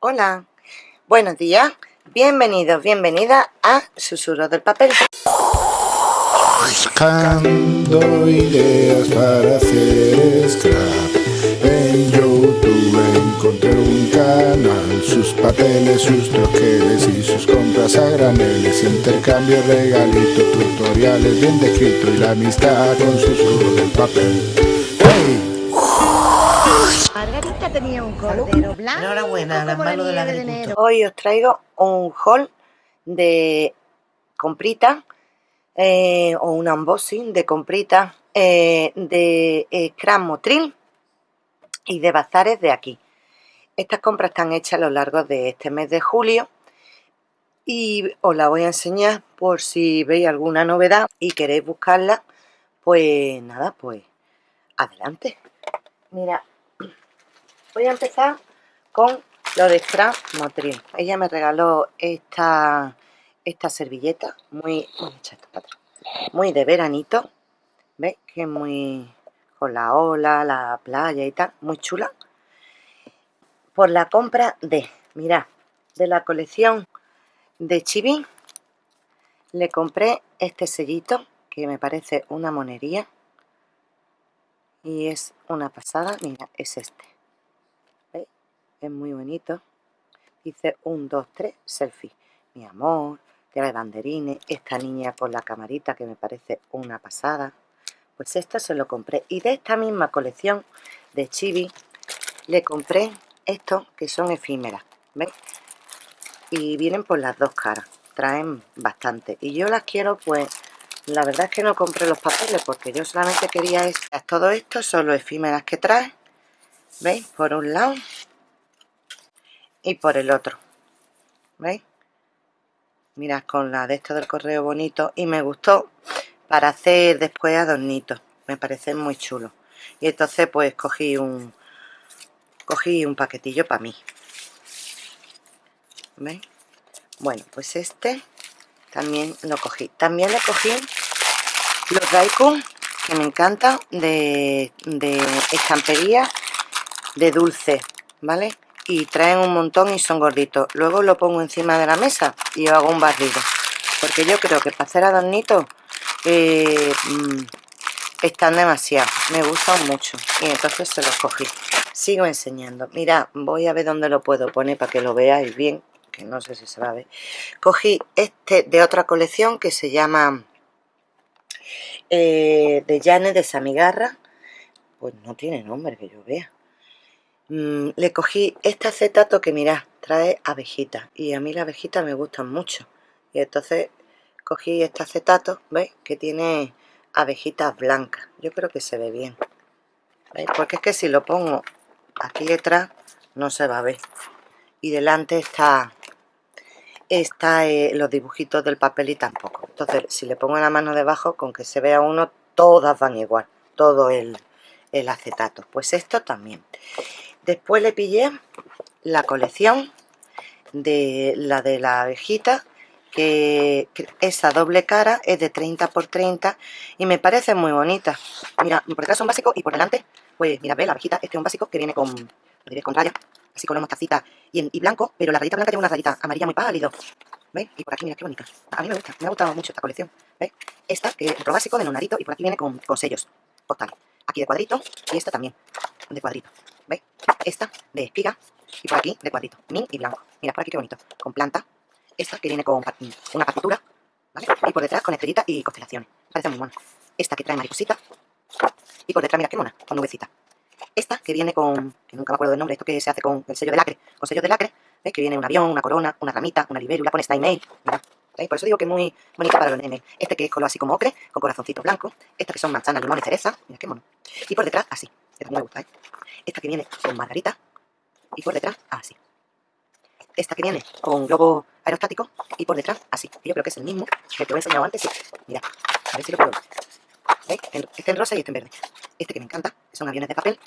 Hola, buenos días, bienvenidos, bienvenida a Susurros del Papel. Buscando ideas para hacer scrap En YouTube encontré un canal Sus papeles, sus troqueles y sus compras a graneles Intercambio, regalito, tutoriales bien descrito Y la amistad con susurros del papel. Margarita tenía un cordero blanco. Enhorabuena, las como la manos del de agricultor. enero. Hoy os traigo un haul de compritas eh, o un unboxing de compritas eh, de eh, Motril y de bazares de aquí. Estas compras están hechas a lo largo de este mes de julio y os la voy a enseñar por si veis alguna novedad y queréis buscarla, pues nada, pues adelante. Mira, voy a empezar con lo de Scrap Motril. Ella me regaló esta, esta servilleta muy, muy de veranito. ¿Veis? Que muy con la ola, la playa y tal, muy chula. Por la compra de, mirad, de la colección de Chibi, le compré este sellito que me parece una monería y es una pasada. Mira, es este. Es muy bonito. Dice 1, 2, 3, selfie. Mi amor, tiene banderines, esta niña con la camarita que me parece una pasada. Pues esto se lo compré. Y de esta misma colección de Chibi le compré estos que son efímeras. ¿Veis? Y vienen por las dos caras. Traen bastante. Y yo las quiero pues... La verdad es que no compré los papeles porque yo solamente quería es Todo esto son los efímeras que trae. ¿Veis? Por un lado y por el otro. ¿Veis? Mirad con la de esto del correo bonito y me gustó para hacer después adornitos. Me parecen muy chulos. Y entonces pues cogí un cogí un paquetillo para mí. ¿Veis? Bueno, pues este también lo cogí. También le cogí los Daikon, que me encantan, de, de estampería de dulce, ¿vale? Y traen un montón y son gorditos. Luego lo pongo encima de la mesa y yo hago un barrido. Porque yo creo que para hacer adornitos eh, mm, están demasiado. Me gustan mucho. Y entonces se los cogí. Sigo enseñando. Mira, voy a ver dónde lo puedo poner para que lo veáis bien. Que no sé si se va a ver. Cogí este de otra colección que se llama eh, de Jane de Samigarra. Pues no tiene nombre que yo vea. Mm, le cogí este acetato que mirad, trae abejitas. Y a mí las abejitas me gustan mucho. Y entonces cogí este acetato, ¿veis? Que tiene abejitas blancas. Yo creo que se ve bien. ¿Veis? Porque es que si lo pongo aquí detrás no se va a ver. Y delante está, está eh, los dibujitos del papel y tampoco. Entonces, si le pongo la mano debajo, con que se vea uno, todas van igual. Todo el, el acetato. Pues esto también. Después le pillé la colección de la de la abejita que, esa doble cara es de 30 por 30 y me parece muy bonita. Mira, por detrás son básicos y por delante, pues mira, ve la abejita, este es un básico que viene con, con raya, así con una mostacita y, y blanco, pero la rayita blanca tiene una rayita amarilla muy pálido. ¿Veis? Y por aquí, mira qué bonita. A mí me gusta, me ha gustado mucho esta colección. ¿Veis? Esta, que es otro básico de lunarito y por aquí viene con, con sellos postal. Aquí de cuadrito y esta también de cuadrito. ¿Veis? Esta de espiga y por aquí de cuadrito. Min y blanco. Mira, por aquí qué bonito. Con planta. Esta que viene con una partitura. ¿Vale? Y por detrás con estrellita y constelaciones. Parece muy mona. Esta que trae mariposita. Y por detrás, mira qué mona, con nubecita. Esta que viene con, que nunca me acuerdo del nombre, esto que se hace con el sello de lacre. Con sello de lacre. ¿Ves? Que viene un avión, una corona, una ramita, una libélula, pone Style Mail. Mira. ¿Veis? Por eso digo que es muy bonita para los nenes. Este que es color así como ocre, con corazoncitos blancos. Esta que son manzanas, limón y cereza. Mira qué mono. Y por detrás, así. Esta me gusta, ¿eh? Esta que viene con margarita. Y por detrás, así. Esta que viene con globo aerostático. Y por detrás, así. Yo creo que es el mismo que te he enseñado antes. Sí. Mira. A ver si lo puedo ver. ¿Veis? Este en rosa y este en verde. Este que me encanta, que son aviones de papel.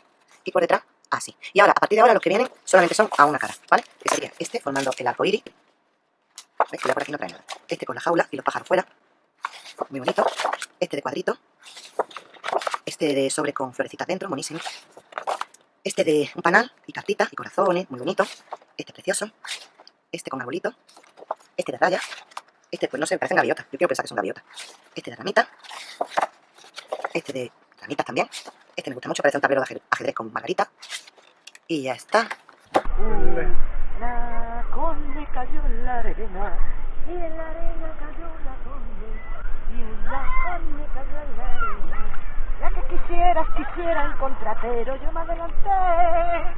Y por detrás, así. Y ahora, a partir de ahora, los que vienen solamente son a una cara, ¿vale? Que sería este formando el arco iris. ¿Veis? Por aquí no trae nada. Este con la jaula y los pájaros fuera. Muy bonito. Este de cuadrito. Este de sobre con florecitas dentro, buenísimo. Este de un panal y cartitas y corazones, muy bonito. este precioso, este con arbolito, este de raya, este pues no sé, parecen gaviotas, yo quiero pensar que son gaviotas, este de ramita, este de ramitas también, este me gusta mucho, parece un tablero de ajedrez con margarita, y ya está. La conde cayó en la arena y en la arena cayó la conde y en la conde cayó en la arena. Que quisieras, quisiera encontrar, pero yo me adelanté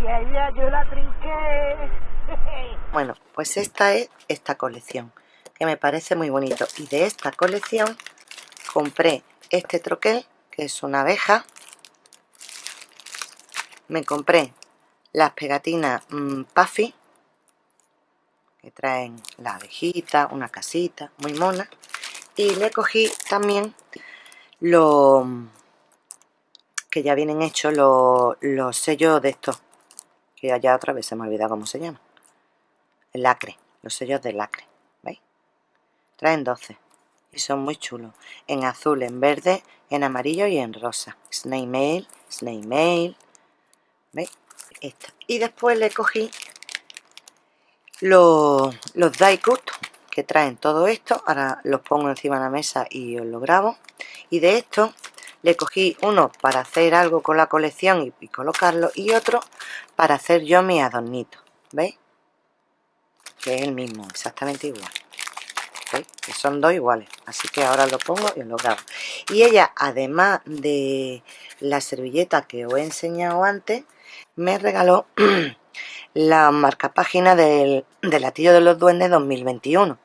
y ella yo la trinqué. Bueno, pues esta es esta colección, que me parece muy bonito. Y de esta colección compré este troquel, que es una abeja. Me compré las pegatinas mmm, Puffy, que traen la abejita, una casita, muy mona. Y le cogí también los que ya vienen hechos los, los sellos de estos, que allá otra vez se me olvidado cómo se llama. El lacre, los sellos de lacre, ¿veis? Traen 12 y son muy chulos. En azul, en verde, en amarillo y en rosa. Snake Mail, Snake Mail, ¿veis? Y después le cogí los, los die cut que traen todo esto. Ahora los pongo encima de la mesa y os lo grabo. Y de esto le cogí uno para hacer algo con la colección y, colocarlo. Y otro para hacer yo mi adornito. ¿Veis? Que es el mismo, exactamente igual. ¿Veis? Que son dos iguales. Así que ahora lo pongo y os lo grabo. Y ella, además de la servilleta que os he enseñado antes, me regaló la marca página del, del latillo de los duendes 2021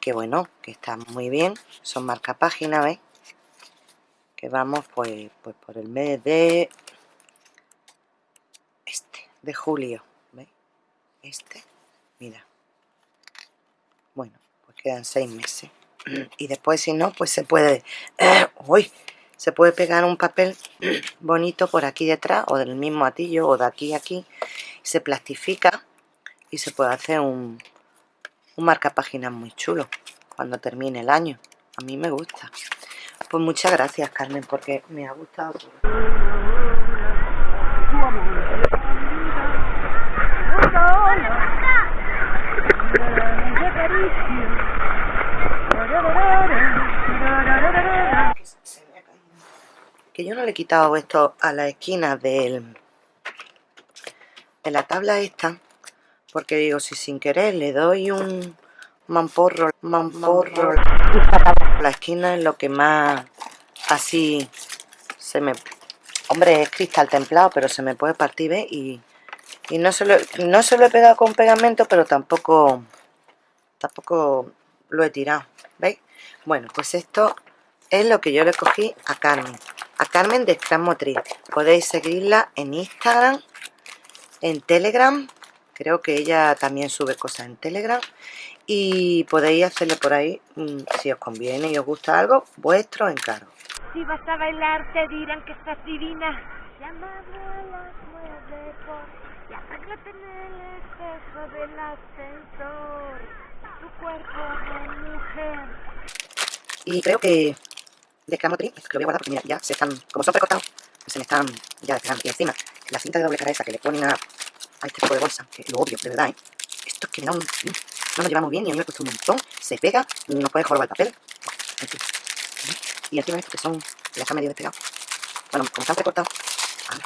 que bueno, que está muy bien son marca página, ¿veis? que vamos pues, pues por el mes de este, de julio ¿veis? este, mira bueno, pues quedan seis meses y después si no, pues se puede uy, se puede pegar un papel bonito por aquí detrás o del mismo atillo o de aquí a aquí se plastifica y se puede hacer un, un marca páginas muy chulo cuando termine el año. A mí me gusta. Pues muchas gracias Carmen porque me ha gustado. Que yo no le he quitado esto a la esquina del, de la tabla esta porque digo si sin querer le doy un mamporro mamporro la esquina es lo que más así se me hombre es cristal templado pero se me puede partir ¿ves? y, y no, se lo, no se lo he pegado con pegamento pero tampoco tampoco lo he tirado ¿veis? bueno pues esto es lo que yo le cogí a Carmen a Carmen de Scrum Motriz. Podéis seguirla en Instagram, en Telegram. Creo que ella también sube cosas en Telegram. Y podéis hacerle por ahí, mm, si os conviene y os gusta algo, vuestro encargo. Si vas a bailar te dirán que estás divina. A las nueve por y apágate en el espejo del ascensor. Tu cuerpo de mujer. Y creo que de Cramotri, que lo voy a guardar porque mira, ya se están, como son precortados, pues se me están ya despegando. Y encima, la cinta de doble cara esa que le ponen a, a este tipo de bolsa, que lo obvio, de verdad, ¿eh? Esto es que me da un... No nos llevamos bien y a mí me cuesta un montón, se pega, no puede jorobar el papel, fin. Y encima estos que son, ya están medio despegados. Bueno, como están precortados, a ver,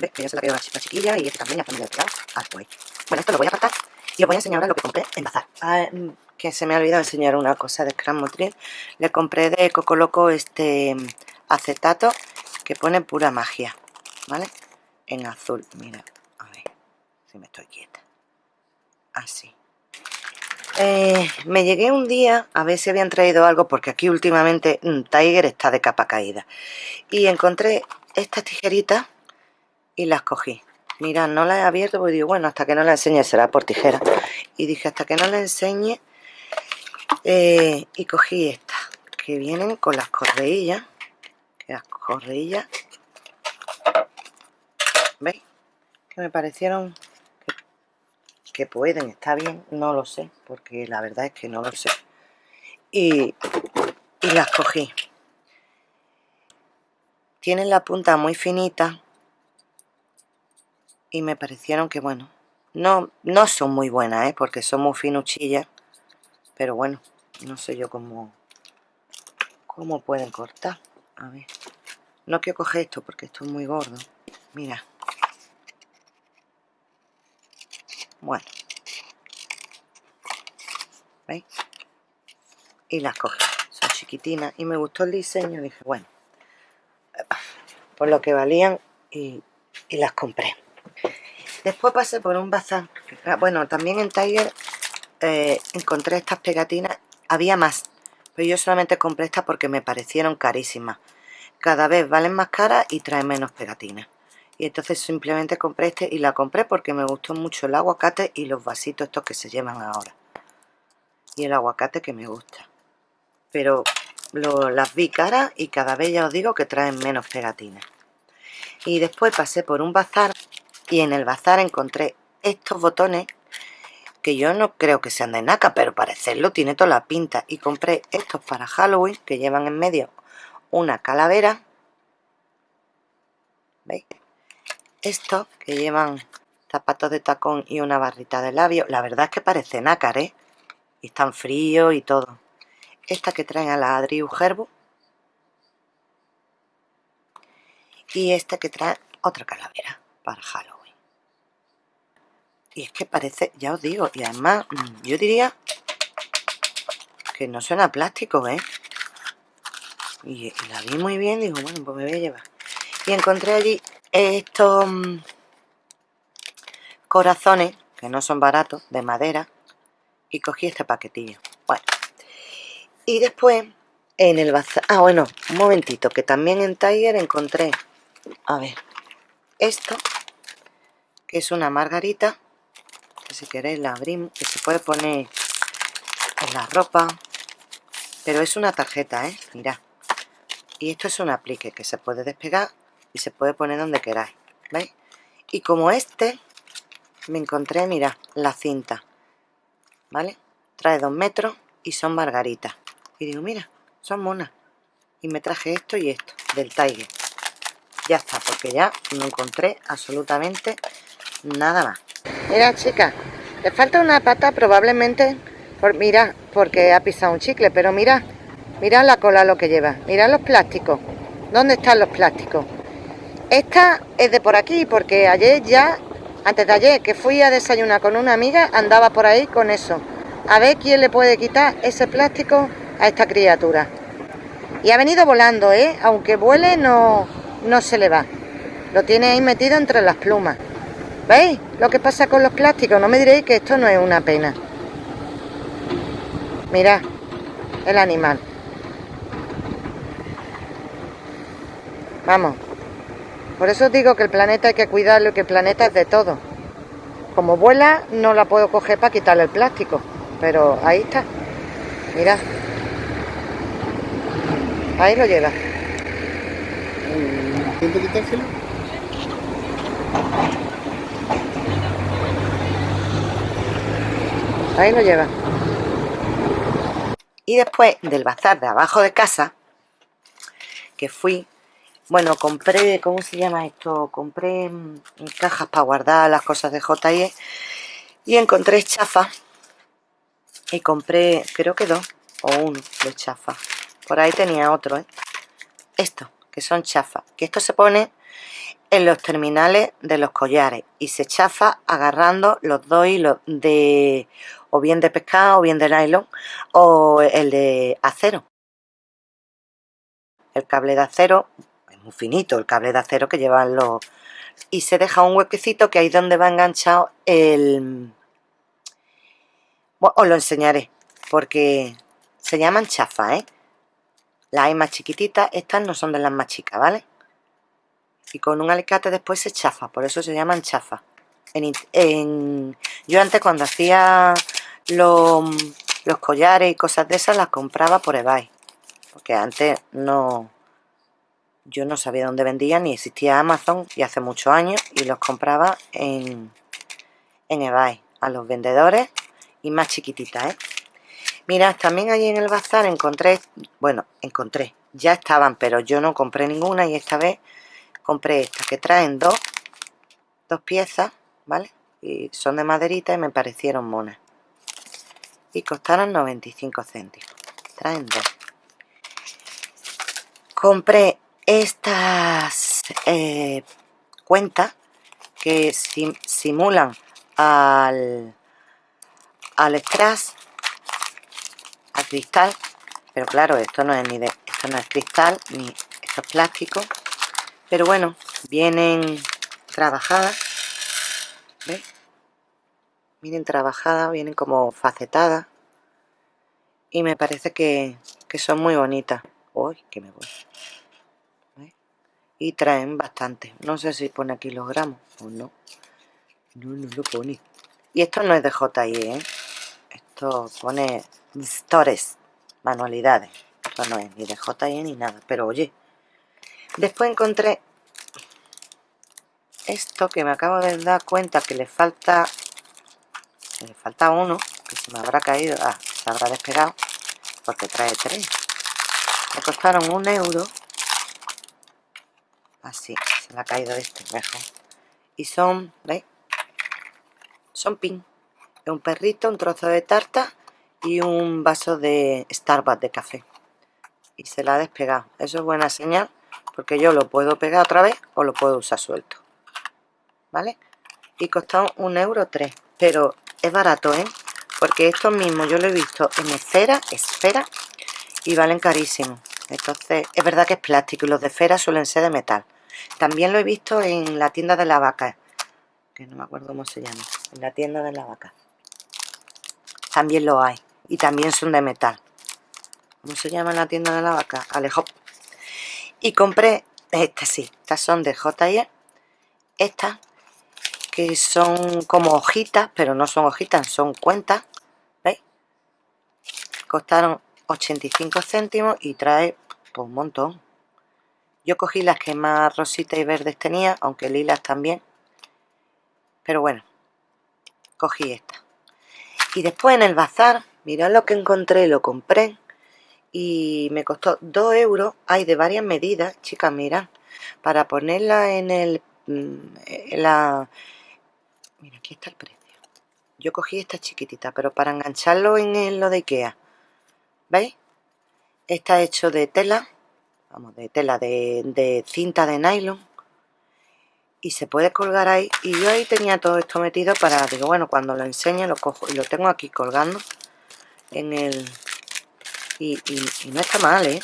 ¿ves? Que ya se la quedó la, la chiquilla y este también ya está medio despegado. Ah, pues Bueno, esto lo voy a apartar y os voy a enseñar ahora lo que compré en Bazar. Ah, que se me ha olvidado enseñar una cosa de Scrum Motril. Le compré de Coco Loco este acetato que pone pura magia, ¿vale? En azul, mira, me estoy quieta. Así. Eh, me llegué un día a ver si habían traído algo porque aquí últimamente mmm, Tiger está de capa caída y encontré estas tijeritas y las cogí mira no las he abierto porque digo bueno hasta que no la enseñe será por tijera y dije hasta que no la enseñe eh, y cogí estas que vienen con las correillas que las correillas veis que me parecieron que, pueden está bien no lo sé porque la verdad es que no lo sé y, y las cogí tienen la punta muy finita y me parecieron que bueno no, no son muy buenas, ¿eh? porque son muy finuchillas. Pero bueno, no sé yo cómo, cómo pueden cortar. A ver. No quiero coger esto porque esto es muy gordo. Mira. Bueno. ¿Veis? Y las cogí. Son chiquitinas. Y me gustó el diseño. Dije, bueno. Por lo que valían. Y, las compré. Después pasé por un bazar. Bueno, también en Tiger eh, encontré estas pegatinas. Había más. Pero yo solamente compré estas porque me parecieron carísimas. Cada vez valen más caras y traen menos pegatinas. Y entonces simplemente compré este y la compré porque me gustó mucho el aguacate y los vasitos estos que se llevan ahora. Y el aguacate que me gusta. Pero las vi caras y cada vez ya os digo que traen menos pegatinas. Y después pasé por un bazar y en el bazar encontré estos botones que yo no creo que sean de naca, pero parecerlo tiene toda la pinta. Y compré estos para Halloween, que llevan en medio una calavera. ¿Veis? Estos, que llevan zapatos de tacón y una barrita de labio. La verdad es que parece nácar, ¿eh? Y están fríos y todo. Esta que traen a la Adriu Gerbo. Y esta que trae otra calavera para Halloween. Y es que parece, ya os digo, y además mm, yo diría que no suena plástico, ¿eh? Y, la vi muy bien, digo, bueno, pues me voy a llevar. Y encontré allí estos mm, corazones, que no son baratos, de madera, y cogí este paquetillo. Bueno, y después en el bazar... Ah, bueno, un momentito, que también en Tiger encontré, a ver, esto, que es una margarita, si queréis la abrimos, que se puede poner en la ropa, pero es una tarjeta, ¿eh? Mirad. Y esto es un aplique que se puede despegar y se puede poner donde queráis, ¿veis? Y como este, me encontré, mira, la cinta, ¿vale? Trae dos metros y son margaritas. Y digo, mira, son monas. Y me traje esto y esto, del Tiger. Ya está, porque ya no encontré absolutamente nada más. Mira, chica, le falta una pata probablemente, por, mira, porque ha pisado un chicle, pero mira, mira la cola lo que lleva, mira los plásticos. ¿Dónde están los plásticos? Esta es de por aquí, porque ayer ya, antes de ayer, que fui a desayunar con una amiga, andaba por ahí con eso. A ver quién le puede quitar ese plástico a esta criatura. Y ha venido volando, ¿eh? Aunque vuele, no, no se le va. Lo tiene ahí metido entre las plumas. ¿Veis lo que pasa con los plásticos? No me diréis que esto no es una pena. Mirad, el animal. Vamos. Por eso os digo que el planeta hay que cuidarlo y que el planeta es de todo. Como vuela, no la puedo coger para quitarle el plástico. Pero ahí está. Mirad. Ahí lo lleva. ¿Intento quitárselo? Ahí lo lleva. Y después del bazar de abajo de casa, que fui, bueno, compré, ¿cómo se llama esto? Compré mm, cajas para guardar las cosas de J&E y encontré chafa y compré, creo que dos o uno de chafa. Por ahí tenía otro, ¿eh? Esto, que son chafas. Que esto se pone en los terminales de los collares y se chafa agarrando los dos hilos de o bien de pescado o bien de nylon o el de acero el cable de acero muy finito el cable de acero que llevan los y se deja un huequecito que ahí donde va enganchado el bueno, os lo enseñaré porque se llaman chafas ¿eh? las hay más chiquititas estas no son de las más chicas ¿vale? y con un alicate después se chafa, por eso se llaman chafa. En, yo antes cuando hacía los, los collares y cosas de esas las compraba por eBay, porque antes no, yo no sabía dónde vendían ni existía Amazon y hace muchos años y los compraba en, en eBay a los vendedores y más chiquititas, ¿eh? Mirad, también allí en el bazar encontré, bueno, encontré, ya estaban, pero yo no compré ninguna y esta vez compré estas que traen dos, dos piezas, ¿vale? y son de maderita y me parecieron monas y costaron 95 céntimos traen dos compré estas eh, cuentas que simulan al al strass al cristal pero claro esto no es ni de esto no es cristal ni esto es plástico pero bueno vienen trabajadas ¿Ves? vienen trabajadas vienen como facetadas y me parece que, son muy bonitas uy que me voy y traen bastante. No sé si pone aquí los gramos o no. No, no lo pone. Y esto no es de JIE ¿eh? esto pone stores manualidades. Esto no es ni de JIE ni nada pero oye. Después encontré esto que me acabo de dar cuenta que le falta le falta uno que se me habrá caído. Ah, se habrá despegado porque trae tres. Me costaron un euro así se me ha caído de este mejor y son ¿veis? son pin. Un perrito un trozo de tarta y un vaso de Starbucks de café. Y se la ha despegado. Eso es buena señal porque yo lo puedo pegar otra vez o lo puedo usar suelto. ¿vale? y costó un euro tres. Pero es barato ¿eh? porque esto mismo yo lo he visto en esfera esfera y valen carísimo. Entonces es verdad que es plástico y los de esfera suelen ser de metal también lo he visto en la tienda de la vaca que no me acuerdo cómo se llama en la tienda de la vaca también lo hay y también son de metal ¿cómo se llama en la tienda de la vaca? Alejo y compré estas sí, estas son de J&E estas que son como hojitas, pero no son hojitas, son cuentas, ¿veis? Costaron 85 céntimos y trae pues, un montón. Yo cogí las que más rositas y verdes tenía, aunque lilas también. Pero bueno, cogí esta. Y después en el bazar, mirad lo que encontré, lo compré. Y me costó 2 euros. Hay de varias medidas, chicas, mirad. Para ponerla en el... Mm, en la, Mira, aquí está el precio. Yo cogí esta chiquitita, pero para engancharlo en lo de Ikea. ¿Veis? Está hecho de tela, vamos, de tela, de, cinta de nylon. Y se puede colgar ahí. Y yo ahí tenía todo esto metido para, digo, bueno, cuando lo enseñe lo cojo. Y lo tengo aquí colgando en el... Y, y no está mal, ¿eh?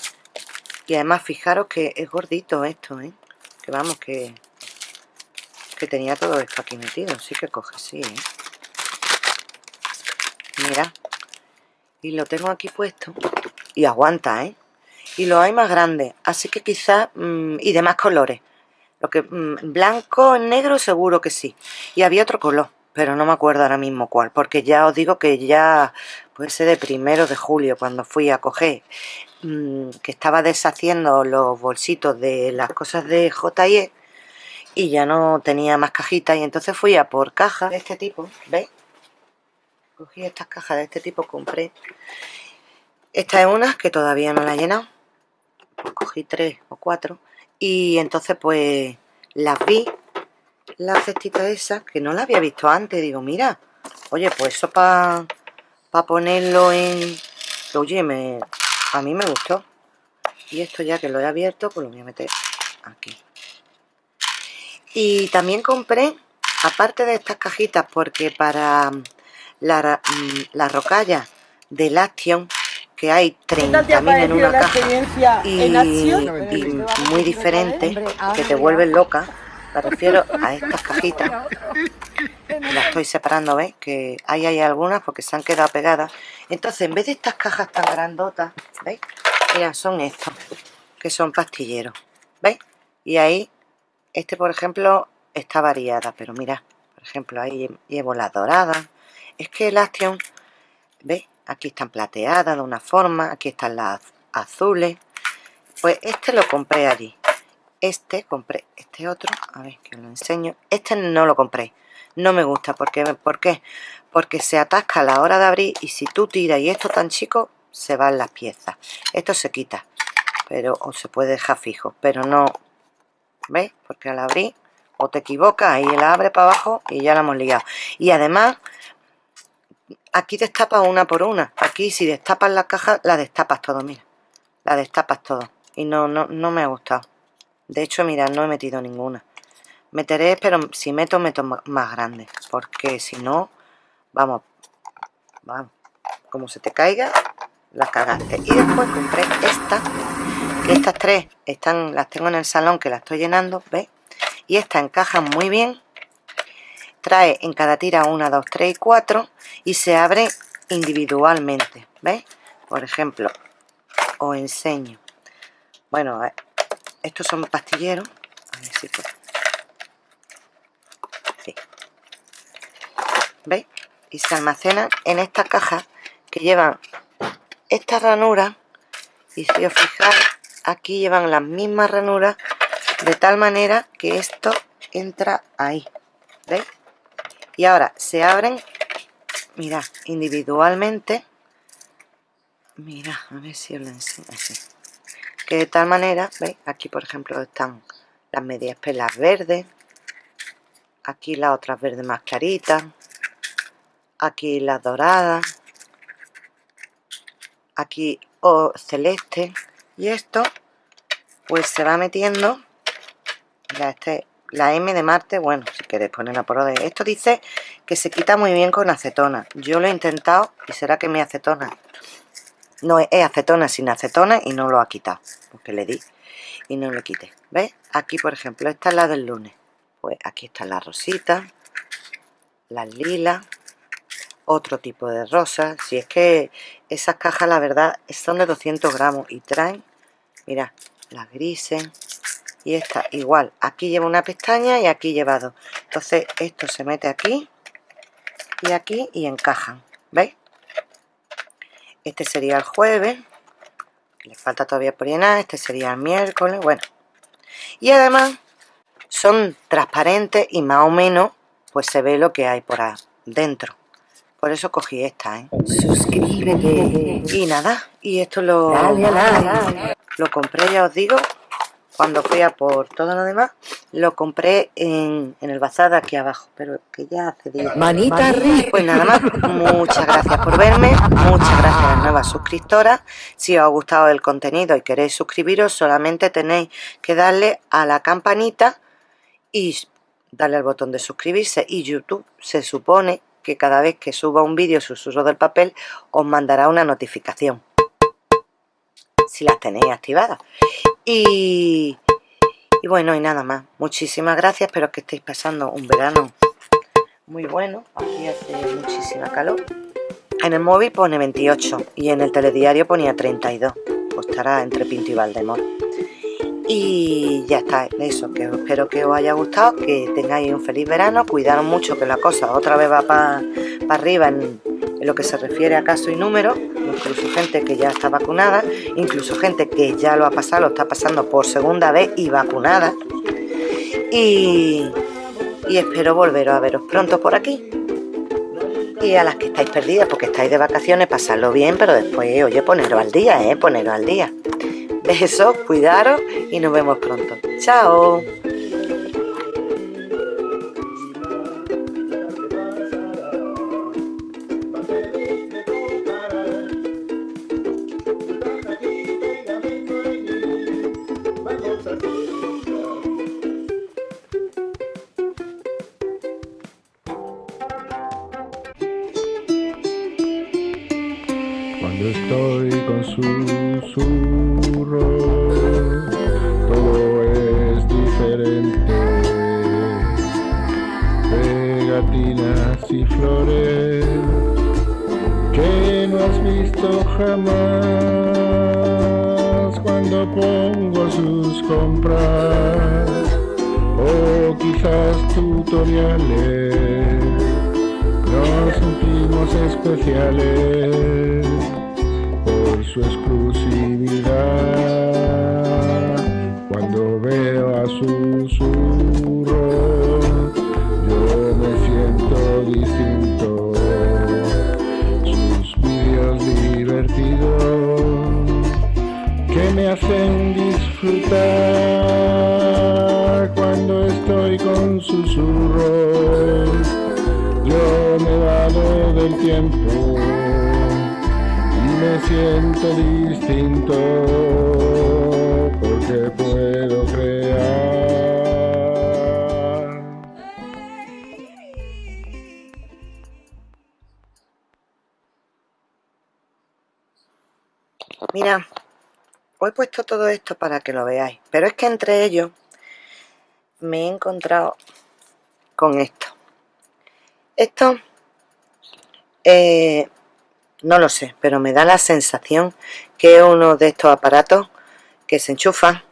Y además fijaros que es gordito esto, ¿eh? Que vamos, que que tenía todo esto aquí metido sí que coge, sí ¿eh? mira y lo tengo aquí puesto y aguanta, ¿eh? Y lo hay más grande así que quizás, mm, y de más colores lo que mm, blanco, negro seguro que sí y había otro color pero no me acuerdo ahora mismo cuál, porque ya os digo que ya puede ser de primero de julio cuando fui a coger, mm, que estaba deshaciendo los bolsitos de las cosas de J&E y ya no tenía más cajitas y entonces fui a por cajas de este tipo, ¿veis? Cogí estas cajas de este tipo, compré. Esta es una que todavía no la he llenado. Cogí tres o cuatro. Y entonces pues las vi, la cestita esa, que no la había visto antes. Digo, mira, oye, pues eso para pa ponerlo en... Oye, me, a mí me gustó. Y esto ya que lo he abierto, pues lo voy a meter aquí. Y también compré, aparte de estas cajitas, porque para la, mm, la rocalla del Action, que hay 30.000 en una caja y, muy diferente, que te vuelven loca, me refiero a estas cajitas. Las estoy separando, ¿veis? Que ahí hay algunas porque se han quedado pegadas. Entonces, en vez de estas cajas tan grandotas, ¿veis? Mira, son estos, que son pastilleros, ¿veis? Y ahí este, por ejemplo, está variada, pero mira, por ejemplo, ahí llevo las doradas. Es que el Action, ¿veis? Aquí están plateadas de una forma, aquí están las azules. Pues este lo compré allí. Este compré, este otro, a ver que lo enseño. Este no lo compré, no me gusta. ¿Por qué? ¿Por qué? Porque se atasca a la hora de abrir y si tú tiras y esto tan chico, se van las piezas. Esto se quita, pero o se puede dejar fijo, pero no, ¿Veis? Porque al abrir, o te equivocas y la abre para abajo y ya la hemos liado. Y además, aquí destapas una por una. Aquí si destapas la caja, la destapas todo, mira. La destapas todo. Y no, no, no me ha gustado. De hecho, mira, no he metido ninguna. Meteré, pero si meto, meto más grande. Porque si no, vamos, vamos, como se te caiga, las cagaste. Y después compré esta, que estas tres están, las tengo en el salón que las estoy llenando, ¿ves? Y esta encaja muy bien. Trae en cada tira una, dos, tres y cuatro y se abre individualmente, ¿ves? Por ejemplo, os enseño. Bueno, estos son pastilleros. A ver si ¿Veis? Y se almacenan en esta caja que llevan esta ranura y si os fijáis aquí llevan las mismas ranuras de tal manera que esto entra ahí ¿veis? Y ahora se abren mira individualmente. Mira a ver si os lo enseño así. Que de tal manera ¿veis? aquí por ejemplo están las medias pelas verdes. Aquí las otras verdes más claritas. Aquí las doradas. Aquí o celeste. Y esto pues se va metiendo. La, este, la M de Marte, bueno, si queréis ponerla por orden esto dice que se quita muy bien con acetona. Yo lo he intentado y será que mi acetona no es acetona sin acetona y no lo ha quitado porque le di y no lo quité. ¿ves? aquí por ejemplo esta es la del lunes. Pues aquí está la rosita las lilas otro tipo de rosas. Si es que esas cajas la verdad son de 200 gramos y traen mira las grises y esta igual. Aquí lleva una pestaña y aquí lleva dos. Entonces esto se mete aquí y aquí y encajan ¿veis? este sería el jueves. Le falta todavía por llenar. Este sería el miércoles. Bueno. Y además son transparentes y más o menos pues se ve lo que hay por dentro por eso cogí esta, ¿eh? Suscríbete. Y nada, y esto lo, lo compré, ya os digo, cuando fui a por todo lo demás, lo compré en, el bazar de aquí abajo, pero que ya hace días. Manita arriba. Pues nada más, muchas gracias por verme, muchas gracias a las nuevas suscriptoras. Si os ha gustado el contenido y queréis suscribiros, solamente tenéis que darle a la campanita y darle al botón de suscribirse. Y YouTube se supone que cada vez que suba un vídeo susurro del papel os mandará una notificación si las tenéis activadas y, bueno y nada más. Muchísimas gracias espero que estéis pasando un verano muy bueno. Aquí hace muchísima calor. En el móvil pone 28 y en el telediario ponía 32 pues estará entre Pinto y Valdemor y ya está, eso, que espero que os haya gustado, que tengáis un feliz verano, cuidaros mucho que la cosa otra vez va para arriba lo que se refiere a caso y número, incluso gente que ya está vacunada, incluso gente que ya lo ha pasado, lo está pasando por segunda vez y vacunada. Y, y espero volveros a veros pronto por aquí. Y a las que estáis perdidas porque estáis de vacaciones, pasadlo bien, pero después, oye, poneros al día, ¿eh? Poneros al día. Besos, cuidaros y nos vemos pronto. ¡Chao! exclusividad. Cuando veo a susurro, yo me siento distinto. Sus vídeos divertidos que me hacen disfrutar cuando estoy con susurros. Yo me vado del tiempo siento distinto porque puedo crear. Mira, os he puesto todo esto para que lo veáis, pero es que entre ellos me he encontrado con esto. Esto, eh, no lo sé, pero me da la sensación que es uno de estos aparatos que se enchufan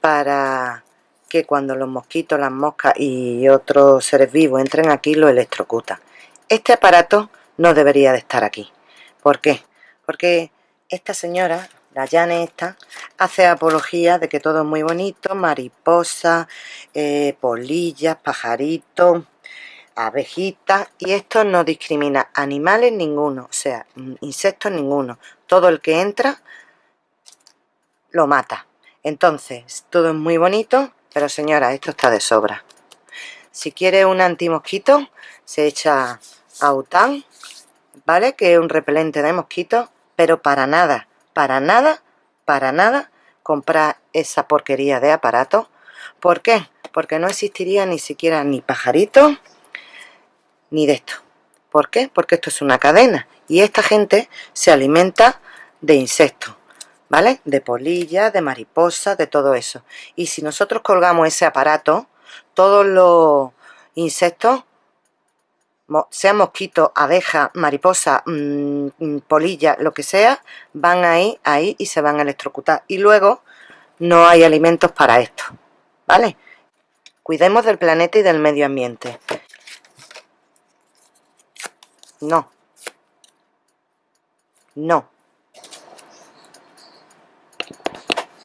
para que cuando los mosquitos, las moscas y otros seres vivos entren aquí lo electrocutan. Este aparato no debería de estar aquí. ¿Por qué? Porque esta señora, la Jane esta, hace apología de que todo es muy bonito, mariposas, eh, polillas, pajaritos, abejitas, y esto no discrimina animales ninguno, o sea, mm, insectos ninguno. Todo el que entra lo mata. Entonces, todo es muy bonito, pero señora, esto está de sobra. Si quiere un antimosquito, se echa Autan, ¿vale? Que es un repelente de mosquitos, pero para nada, para nada, para nada comprar esa porquería de aparato. ¿Por qué? Porque no existiría ni siquiera ni pajarito ni de esto. ¿Por qué? Porque esto es una cadena y esta gente se alimenta de insectos, ¿vale? De polillas, de mariposas, de todo eso. Y si nosotros colgamos ese aparato, todos los insectos sea mosquito, abeja, mariposa, mmm, polilla, lo que sea, van ahí, ahí y se van a electrocutar. Y luego no hay alimentos para esto, ¿vale? Cuidemos del planeta y del medio ambiente. No. No.